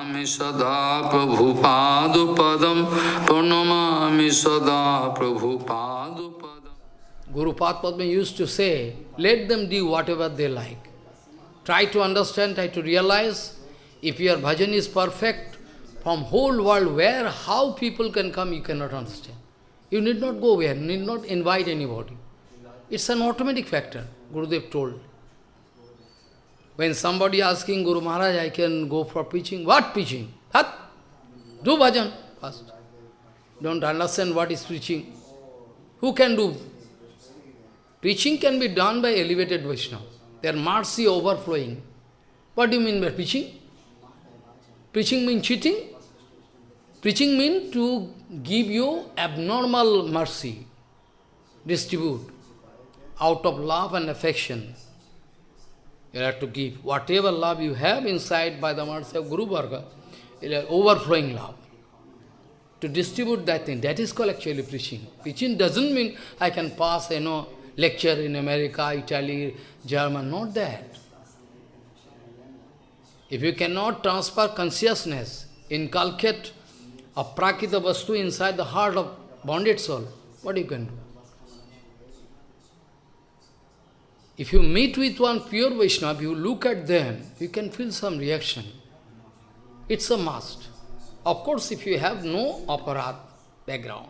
प्रणमामि सदा प्रभुपादुपदं प्रणमामि सदा प्रभुपादुपदं गुरुपाद पद में use to say let them do whatever they like try to understand try to realise if your bhajan is perfect from whole world where how people can come you can not understand you need not go where need not invite anybody it's an automatic factor Gurudev told When somebody asking Guru Maharaj, I can go for preaching, what preaching? Hat? Do bhajan first. Don't understand what is preaching. Who can do? Preaching can be done by elevated Vaishnava. Their mercy overflowing. What do you mean by preaching? Preaching means cheating? Preaching means to give you abnormal mercy, distribute, out of love and affection. You have to give whatever love you have inside by the mercy of Guru Varga, overflowing love. To distribute that thing, that is called actually preaching. Preaching doesn't mean I can pass, you know, lecture in America, Italy, German, not that. If you cannot transfer consciousness, inculcate a prakita vastu inside the heart of bonded soul, what you can do? If you meet with one pure Vaishnava, you look at them, you can feel some reaction. It's a must. Of course, if you have no aparat background,